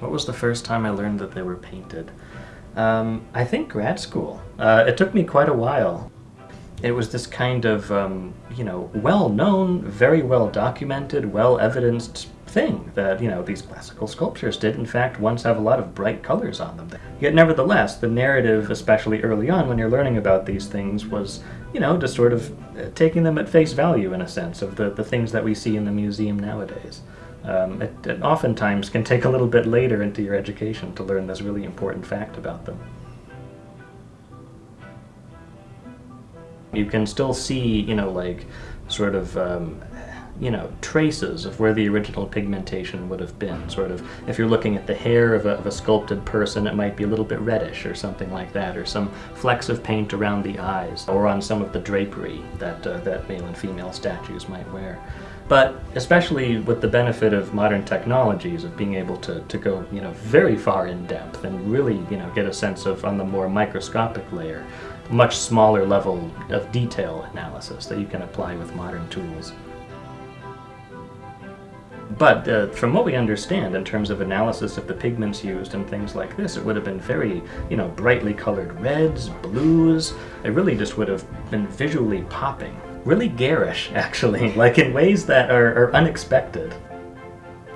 What was the first time I learned that they were painted? Um, I think grad school. Uh, it took me quite a while. It was this kind of, um, you know, well-known, very well-documented, well-evidenced thing that, you know, these classical sculptures did in fact once have a lot of bright colors on them. Yet nevertheless, the narrative, especially early on when you're learning about these things, was, you know, just sort of uh, taking them at face value in a sense of the, the things that we see in the museum nowadays. Um, it, it oftentimes can take a little bit later into your education to learn this really important fact about them. You can still see, you know, like, sort of, um, you know, traces of where the original pigmentation would have been. Sort of, if you're looking at the hair of a, of a, sculpted person, it might be a little bit reddish or something like that, or some flecks of paint around the eyes, or on some of the drapery that, uh, that male and female statues might wear. But especially with the benefit of modern technologies of being able to, to go you know very far in depth and really you know get a sense of on the more microscopic layer, much smaller level of detail analysis that you can apply with modern tools. But uh, from what we understand in terms of analysis of the pigments used and things like this, it would have been very, you know, brightly colored reds, blues. It really just would have been visually popping really garish, actually, like in ways that are, are unexpected.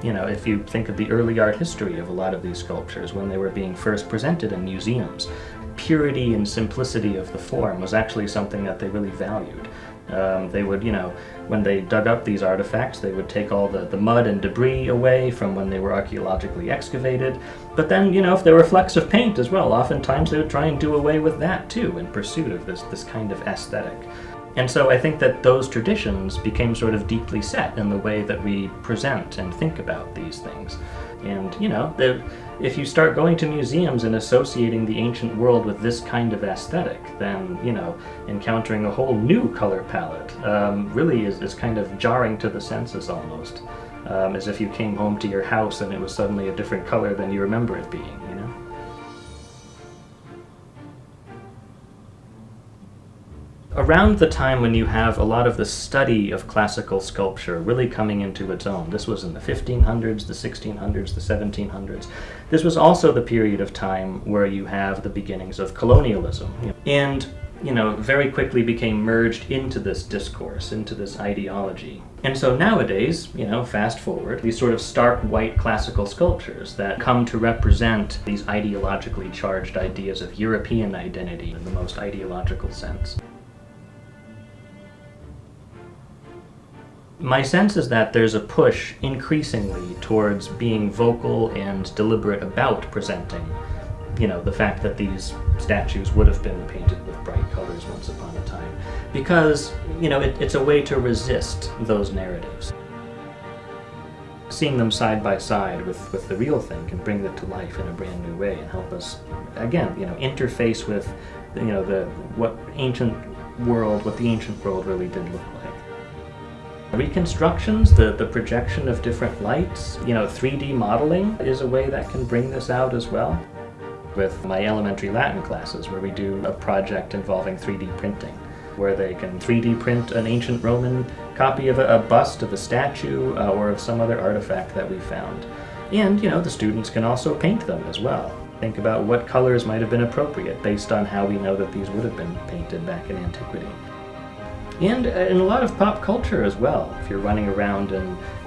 You know, if you think of the early art history of a lot of these sculptures when they were being first presented in museums, purity and simplicity of the form was actually something that they really valued. Um, they would, you know, when they dug up these artifacts, they would take all the, the mud and debris away from when they were archaeologically excavated. But then, you know, if there were flecks of paint as well, oftentimes they would try and do away with that too in pursuit of this, this kind of aesthetic. And so I think that those traditions became sort of deeply set in the way that we present and think about these things. And, you know, if you start going to museums and associating the ancient world with this kind of aesthetic, then, you know, encountering a whole new color palette um, really is, is kind of jarring to the senses almost. Um, as if you came home to your house and it was suddenly a different color than you remember it being. Around the time when you have a lot of the study of classical sculpture really coming into its own. This was in the 1500s, the 1600s, the 1700s. This was also the period of time where you have the beginnings of colonialism. And, you know, very quickly became merged into this discourse, into this ideology. And so nowadays, you know, fast forward, these sort of stark white classical sculptures that come to represent these ideologically charged ideas of European identity in the most ideological sense. My sense is that there's a push increasingly towards being vocal and deliberate about presenting, you know, the fact that these statues would have been painted with bright colors once upon a time. Because, you know, it, it's a way to resist those narratives. Seeing them side by side with, with the real thing can bring it to life in a brand new way and help us, again, you know, interface with, you know, the what ancient world, what the ancient world really did look like. Reconstructions, the, the projection of different lights, you know, 3D modeling is a way that can bring this out as well. With my elementary Latin classes where we do a project involving 3D printing, where they can 3D print an ancient Roman copy of a, a bust of a statue uh, or of some other artifact that we found. And, you know, the students can also paint them as well. Think about what colors might have been appropriate based on how we know that these would have been painted back in antiquity and uh, in a lot of pop culture as well. If you're running around in,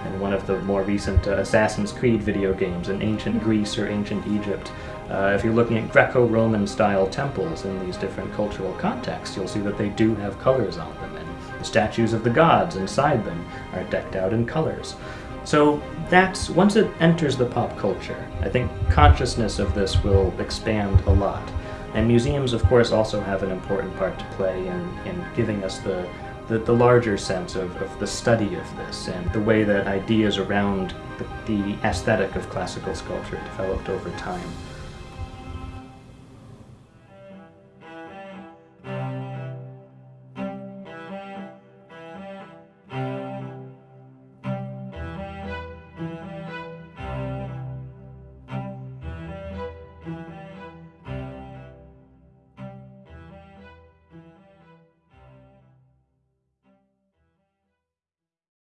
in one of the more recent uh, Assassin's Creed video games in ancient Greece or ancient Egypt, uh, if you're looking at Greco-Roman style temples in these different cultural contexts, you'll see that they do have colors on them, and the statues of the gods inside them are decked out in colors. So that's, once it enters the pop culture, I think consciousness of this will expand a lot. And museums, of course, also have an important part to play in, in giving us the, the, the larger sense of, of the study of this and the way that ideas around the, the aesthetic of classical sculpture developed over time.